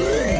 Boom!